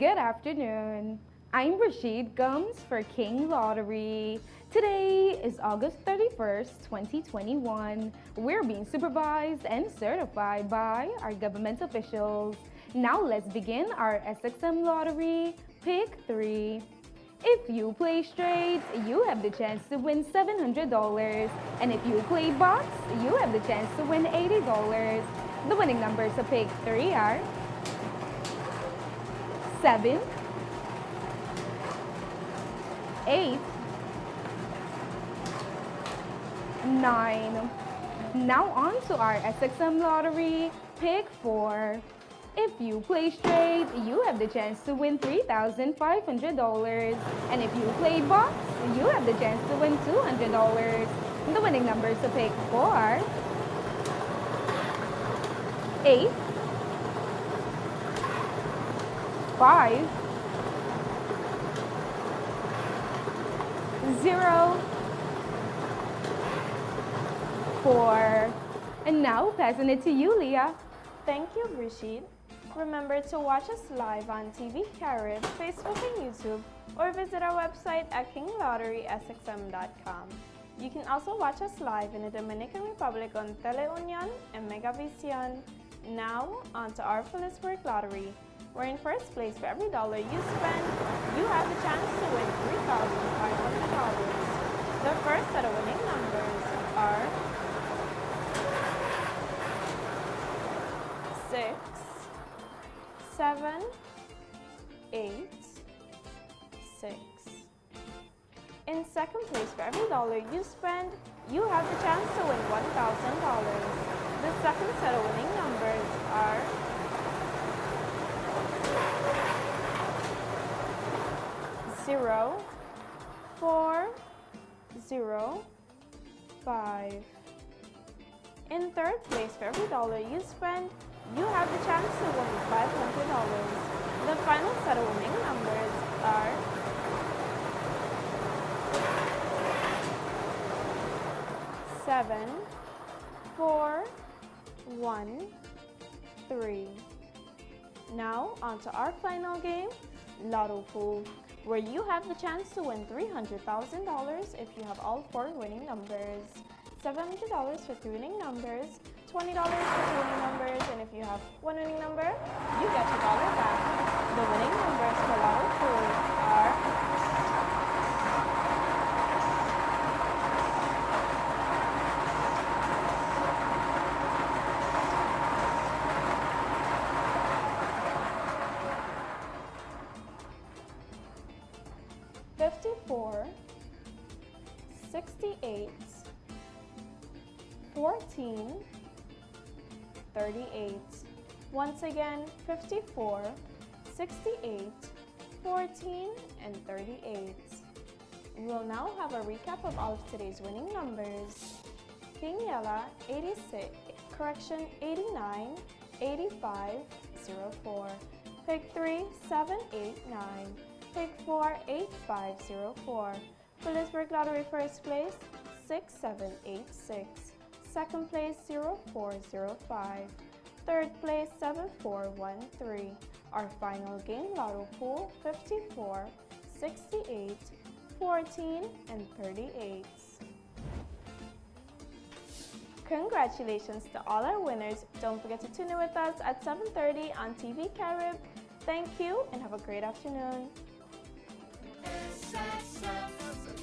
Good afternoon. I'm Rashid Gums for King Lottery. Today is August 31st, 2021. We're being supervised and certified by our government officials. Now let's begin our SXM Lottery Pick 3. If you play straight, you have the chance to win $700. And if you play box, you have the chance to win $80. The winning numbers to pick 3 are 7, 8, 9. Now on to our SXM lottery, pick 4. If you play straight, you have the chance to win $3,500. And if you play box, you have the chance to win $200. The winning numbers to pick 4 are 8, five, zero, four. And now passing it to you, Leah. Thank you, Rashid. Remember to watch us live on TV Carib, Facebook and YouTube, or visit our website at kinglotterysxm.com. You can also watch us live in the Dominican Republic on Teleunion and Megavision. Now, on to our Philipsburg Lottery where in first place for every dollar you spend, you have the chance to win $3,500. The first set of winning numbers are 6, 7, 8, 6. In second place for every dollar you spend, you have the chance to win $1,000. The second set of winning numbers are zero, four, zero, five. In third place, for every dollar you spend, you have the chance to win $500. The final set of winning numbers are seven, four, one, three. Now, on to our final game, Lotto Pool where you have the chance to win $300,000 if you have all four winning numbers, $700 for three winning numbers, $20 for two winning numbers, and if you have one winning number, you get your dollar back. The winning numbers for Lotto 54, 68, 14, 38. Once again, 54, 68, 14, and 38. We'll now have a recap of all of today's winning numbers. Yella, 86, correction, 89, 85, 04. Pick 3, 7, 8, 9. Pick 4, 8504. Philipsburg Lottery first place, 6786. Second place, 0405. Third place, 7413. Our final game, Lotto Pool, 54, 68, 14, and 38. Congratulations to all our winners. Don't forget to tune in with us at 7.30 on TV Carib. Thank you and have a great afternoon. SSF.